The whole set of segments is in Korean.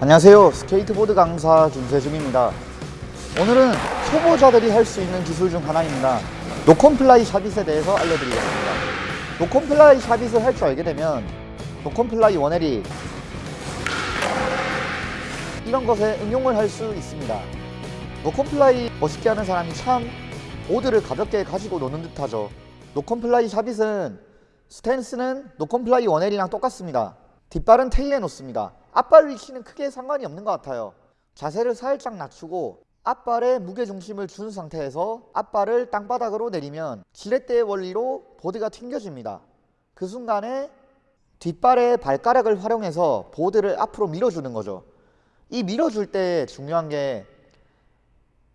안녕하세요. 스케이트보드 강사 김세중입니다. 오늘은 초보자들이 할 수 있는 기술 중 하나입니다. no comply shuvit에 대해서 알려드리겠습니다. no comply shuvit을 할 줄 알게 되면 no comply one eighty 이런 것에 응용을 할 수 있습니다. no comply 멋있게 하는 사람이 참 보드를 가볍게 가지고 노는 듯 하죠. no comply shuvit은 스탠스는 no comply one eighty랑 똑같습니다. 뒷발은 테일에 놓습니다 앞발 위치는 크게 상관이 없는 것 같아요. 자세를 살짝 낮추고 앞발에 무게중심을 준 상태에서 앞발을 땅바닥으로 내리면 지렛대의 원리로 보드가 튕겨집니다. 그 순간에 뒷발의 발가락을 활용해서 보드를 앞으로 밀어주는 거죠. 이 밀어줄 때 중요한 게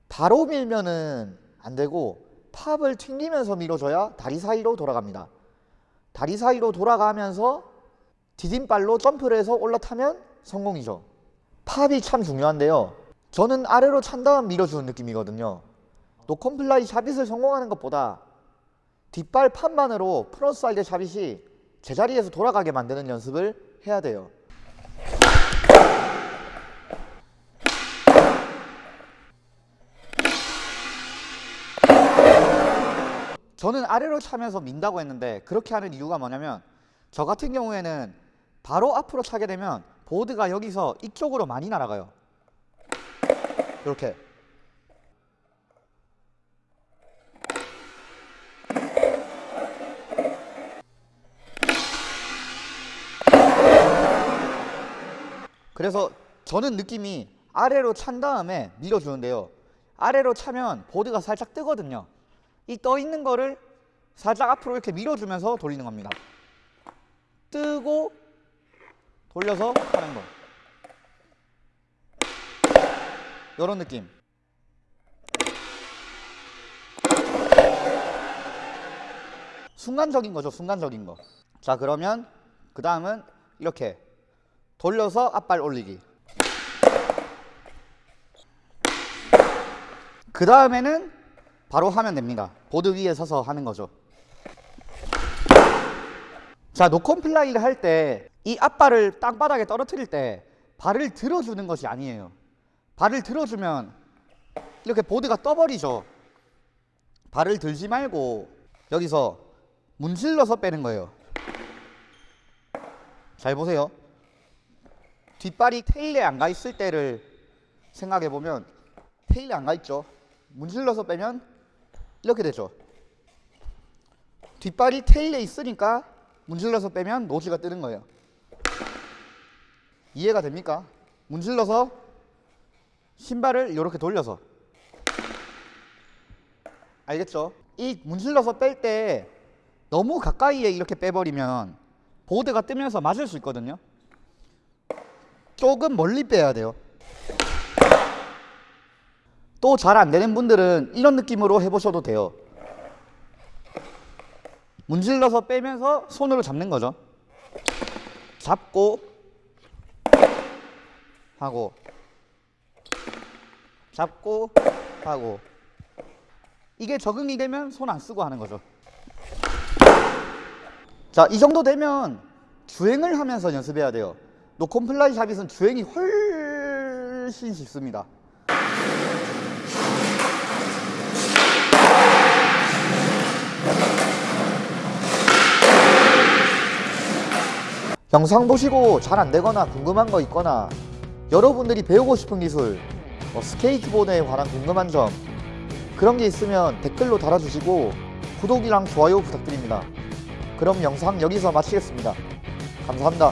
바로 밀면은 안 되고 팝을 튕기면서 밀어줘야 다리 사이로 돌아갑니다. 다리 사이로 돌아가면서 디딤발로 점프를 해서 올라타면 성공이죠. pop이 참 중요한데요. 저는 아래로 찬 다음 밀어주는 느낌이거든요. no comply shuvit을 성공하는 것보다 뒷발 pop만으로 frontside shuvit이 제자리에서 돌아가게 만드는 연습을 해야 돼요. 저는 아래로 차면서 민다고 했는데 그렇게 하는 이유가 뭐냐면 저 같은 경우에는 바로 앞으로 차게 되면 보드가 여기서 이쪽으로 많이 날아가요. 이렇게. 그래서 저는 느낌이 아래로 찬 다음에 밀어주는데요. 아래로 차면 보드가 살짝 뜨거든요. 이 떠 있는 거를 살짝 앞으로 이렇게 밀어주면서 돌리는 겁니다. 뜨고 돌려서 하는 거. 이런 느낌. 순간적인 거죠 순간적인 거자 그러면 그 다음은 이렇게. 돌려서 앞발 올리기. 그 다음에는 바로 하면 됩니다. 보드 위에 서서 하는 거죠. 자 no comply를 할 때 이 앞발을 땅바닥에 떨어뜨릴 때 발을 들어주는 것이 아니에요. 발을 들어주면 이렇게 보드가 떠버리죠. 발을 들지 말고 여기서 문질러서 빼는 거예요. 잘 보세요. 뒷발이 테일에 안 가 있을 때를 생각해 보면 테일에 안 가 있죠. 문질러서 빼면 이렇게 되죠. 뒷발이 테일에 있으니까 문질러서 빼면 노즈가 뜨는 거예요 이해가 됩니까? 문질러서 신발을 이렇게 돌려서. 알겠죠? 이 문질러서 뺄 때 너무 가까이에 이렇게 빼버리면 보드가 뜨면서 맞을 수 있거든요. 조금 멀리 빼야 돼요. 또 잘 안 되는 분들은 이런 느낌으로 해보셔도 돼요. 문질러서 빼면서 손으로 잡는 거죠. 잡고 하고 잡고 하고. 이게 적응이 되면 손 안 쓰고 하는 거죠. 자 이 정도 되면 주행을 하면서 연습해야 돼요. no comply shuvit은 주행이 훨씬 쉽습니다. 영상 보시고 잘 안되거나 궁금한 거 있거나 여러분들이 배우고 싶은 기술 뭐 스케이트보드에 관한 궁금한 점 그런 게 있으면 댓글로 달아주시고 구독이랑 좋아요 부탁드립니다. 그럼 영상 여기서 마치겠습니다. 감사합니다